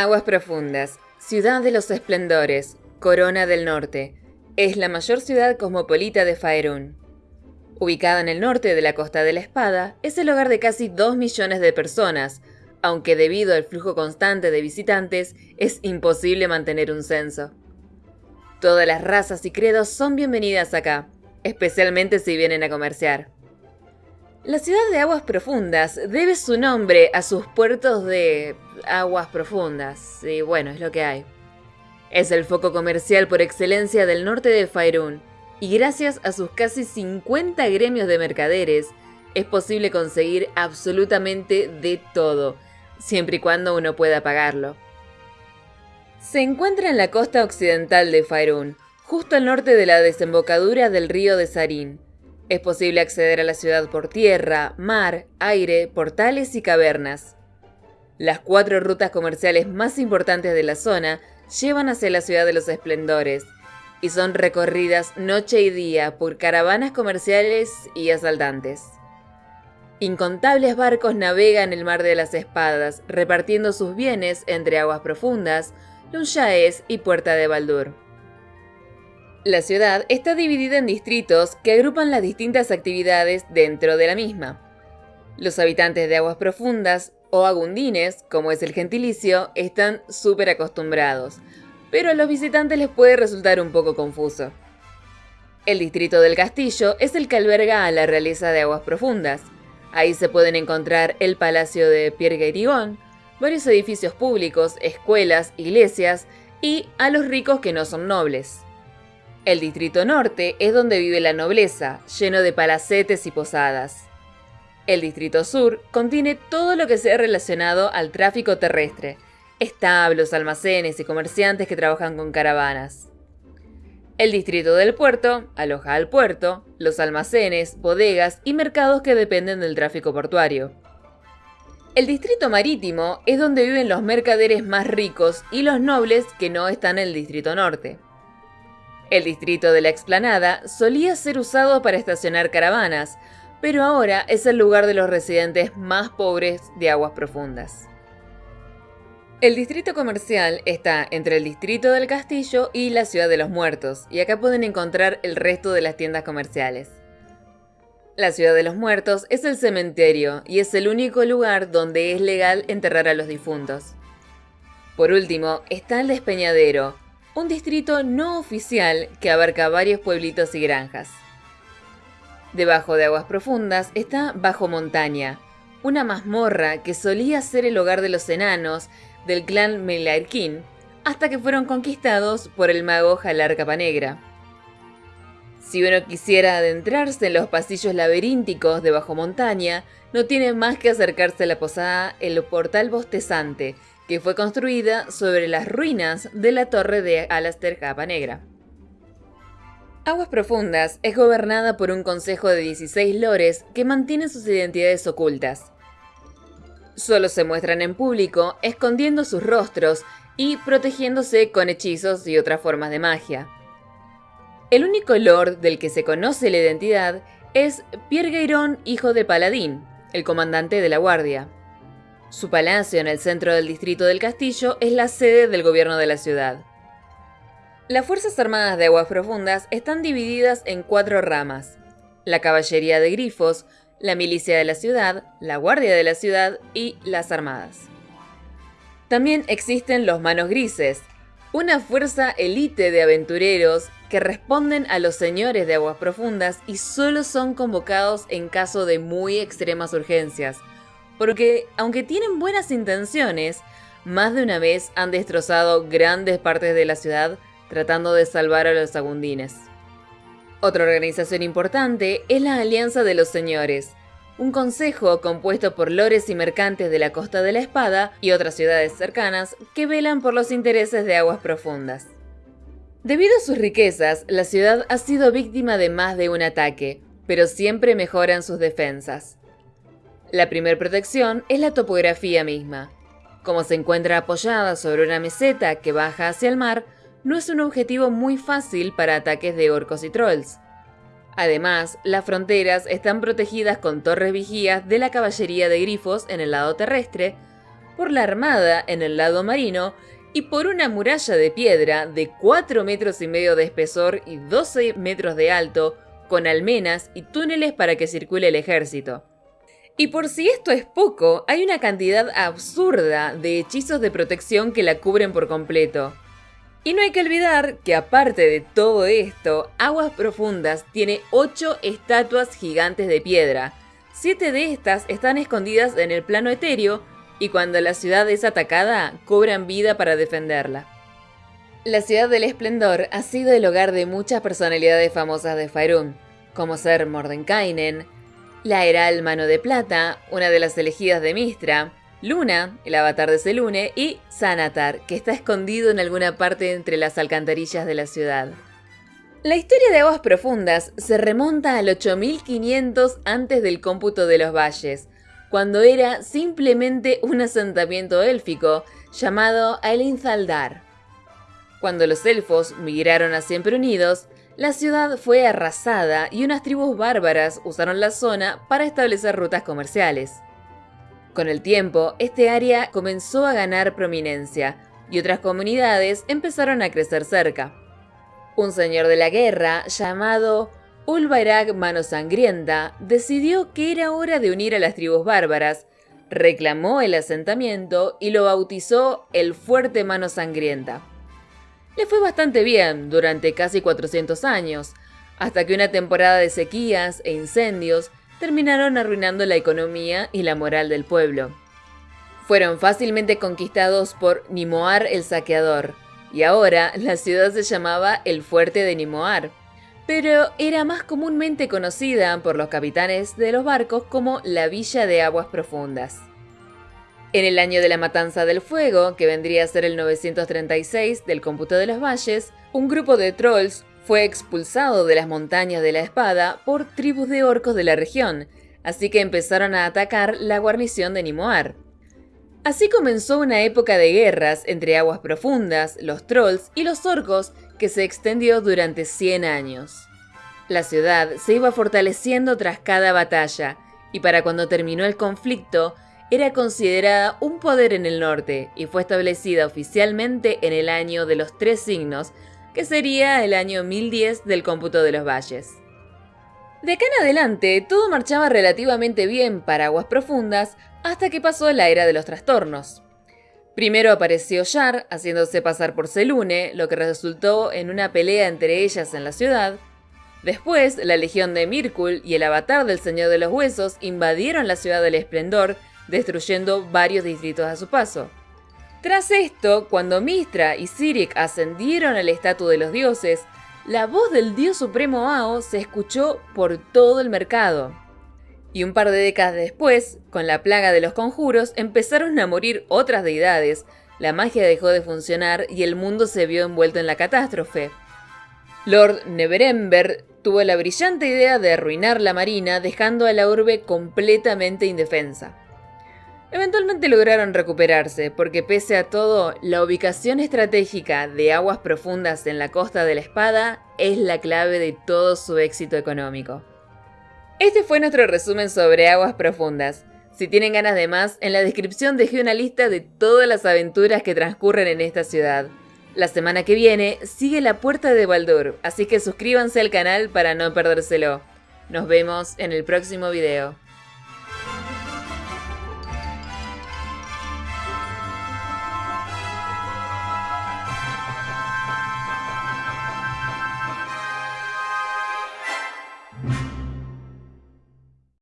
Aguas Profundas, ciudad de los esplendores, Corona del Norte, es la mayor ciudad cosmopolita de Faerún. Ubicada en el norte de la Costa de la Espada, es el hogar de casi 2 millones de personas, aunque debido al flujo constante de visitantes es imposible mantener un censo. Todas las razas y credos son bienvenidas acá, especialmente si vienen a comerciar. La ciudad de aguas profundas debe su nombre a sus puertos de aguas profundas, y bueno, es lo que hay. Es el foco comercial por excelencia del norte de Faerún, y gracias a sus casi 50 gremios de mercaderes, es posible conseguir absolutamente de todo, siempre y cuando uno pueda pagarlo. Se encuentra en la costa occidental de Faerún, justo al norte de la desembocadura del río de Sarín, es posible acceder a la ciudad por tierra, mar, aire, portales y cavernas. Las cuatro rutas comerciales más importantes de la zona llevan hacia la ciudad de los esplendores y son recorridas noche y día por caravanas comerciales y asaltantes. Incontables barcos navegan el mar de las espadas, repartiendo sus bienes entre aguas profundas, Lunchaes y Puerta de Baldur. La ciudad está dividida en distritos que agrupan las distintas actividades dentro de la misma. Los habitantes de aguas profundas, o agundines, como es el gentilicio, están súper acostumbrados, pero a los visitantes les puede resultar un poco confuso. El distrito del castillo es el que alberga a la realeza de aguas profundas. Ahí se pueden encontrar el palacio de Pierre Guérigón, varios edificios públicos, escuelas, iglesias y a los ricos que no son nobles. El distrito norte es donde vive la nobleza, lleno de palacetes y posadas. El distrito sur contiene todo lo que sea relacionado al tráfico terrestre, establos, almacenes y comerciantes que trabajan con caravanas. El distrito del puerto aloja al puerto, los almacenes, bodegas y mercados que dependen del tráfico portuario. El distrito marítimo es donde viven los mercaderes más ricos y los nobles que no están en el distrito norte. El distrito de la explanada solía ser usado para estacionar caravanas, pero ahora es el lugar de los residentes más pobres de aguas profundas. El distrito comercial está entre el distrito del castillo y la ciudad de los muertos, y acá pueden encontrar el resto de las tiendas comerciales. La ciudad de los muertos es el cementerio y es el único lugar donde es legal enterrar a los difuntos. Por último, está el despeñadero, un distrito no oficial que abarca varios pueblitos y granjas. Debajo de aguas profundas está Bajo Montaña, una mazmorra que solía ser el hogar de los enanos del clan Melairkin, hasta que fueron conquistados por el mago Jalar Capanegra. Si uno quisiera adentrarse en los pasillos laberínticos de Bajo Montaña, no tiene más que acercarse a la posada El Portal Bostezante, que fue construida sobre las ruinas de la torre de Alaster Capa Negra. Aguas Profundas es gobernada por un consejo de 16 lores que mantienen sus identidades ocultas. Solo se muestran en público escondiendo sus rostros y protegiéndose con hechizos y otras formas de magia. El único lord del que se conoce la identidad es Pierre Gairon, hijo de Paladín, el comandante de la guardia. Su palacio en el centro del distrito del castillo es la sede del gobierno de la ciudad. Las Fuerzas Armadas de Aguas Profundas están divididas en cuatro ramas. La Caballería de Grifos, la Milicia de la Ciudad, la Guardia de la Ciudad y las Armadas. También existen los Manos Grises, una fuerza élite de aventureros que responden a los señores de aguas profundas y solo son convocados en caso de muy extremas urgencias, porque aunque tienen buenas intenciones, más de una vez han destrozado grandes partes de la ciudad tratando de salvar a los agundines. Otra organización importante es la Alianza de los Señores, un consejo compuesto por lores y mercantes de la Costa de la Espada y otras ciudades cercanas que velan por los intereses de aguas profundas. Debido a sus riquezas, la ciudad ha sido víctima de más de un ataque, pero siempre mejoran sus defensas. La primera protección es la topografía misma. Como se encuentra apoyada sobre una meseta que baja hacia el mar, no es un objetivo muy fácil para ataques de orcos y trolls. Además, las fronteras están protegidas con torres vigías de la caballería de grifos en el lado terrestre, por la armada en el lado marino y por una muralla de piedra de 4 metros y medio de espesor y 12 metros de alto, con almenas y túneles para que circule el ejército. Y por si esto es poco, hay una cantidad absurda de hechizos de protección que la cubren por completo. Y no hay que olvidar que aparte de todo esto, Aguas Profundas tiene 8 estatuas gigantes de piedra. 7 de estas están escondidas en el plano etéreo y cuando la ciudad es atacada, cobran vida para defenderla. La ciudad del esplendor ha sido el hogar de muchas personalidades famosas de Faerun, como ser Mordenkainen, la Heral Mano de Plata, una de las elegidas de Mistra, Luna, el avatar de Selune, y Sanatar, que está escondido en alguna parte entre las alcantarillas de la ciudad. La historia de Aguas Profundas se remonta al 8500 antes del cómputo de los valles, cuando era simplemente un asentamiento élfico llamado Zaldar. Cuando los elfos migraron a Siempre Unidos, la ciudad fue arrasada y unas tribus bárbaras usaron la zona para establecer rutas comerciales. Con el tiempo, este área comenzó a ganar prominencia y otras comunidades empezaron a crecer cerca. Un señor de la guerra llamado Ulbairag Mano Sangrienta decidió que era hora de unir a las tribus bárbaras, reclamó el asentamiento y lo bautizó el Fuerte Mano Sangrienta. Le fue bastante bien durante casi 400 años, hasta que una temporada de sequías e incendios terminaron arruinando la economía y la moral del pueblo. Fueron fácilmente conquistados por Nimoar el Saqueador, y ahora la ciudad se llamaba el Fuerte de Nimoar pero era más comúnmente conocida por los capitanes de los barcos como la Villa de Aguas Profundas. En el año de la Matanza del Fuego, que vendría a ser el 936 del cómputo de los valles, un grupo de trolls fue expulsado de las montañas de la espada por tribus de orcos de la región, así que empezaron a atacar la guarnición de Nimoar. Así comenzó una época de guerras entre aguas profundas, los trolls y los orcos que se extendió durante 100 años. La ciudad se iba fortaleciendo tras cada batalla, y para cuando terminó el conflicto, era considerada un poder en el norte y fue establecida oficialmente en el año de los tres signos, que sería el año 1010 del cómputo de los valles. De acá en adelante, todo marchaba relativamente bien para aguas profundas hasta que pasó la era de los trastornos. Primero apareció Yar, haciéndose pasar por Selune, lo que resultó en una pelea entre ellas en la ciudad. Después, la legión de Mirkul y el avatar del Señor de los Huesos invadieron la ciudad del Esplendor, destruyendo varios distritos a su paso. Tras esto, cuando Mistra y Sirik ascendieron al estatus de los dioses, la voz del dios supremo Ao se escuchó por todo el mercado. Y un par de décadas después, con la plaga de los conjuros, empezaron a morir otras deidades, la magia dejó de funcionar y el mundo se vio envuelto en la catástrofe. Lord Neverember tuvo la brillante idea de arruinar la marina dejando a la urbe completamente indefensa. Eventualmente lograron recuperarse, porque pese a todo, la ubicación estratégica de aguas profundas en la costa de la espada es la clave de todo su éxito económico. Este fue nuestro resumen sobre aguas profundas. Si tienen ganas de más, en la descripción dejé una lista de todas las aventuras que transcurren en esta ciudad. La semana que viene sigue la puerta de Baldur, así que suscríbanse al canal para no perdérselo. Nos vemos en el próximo video.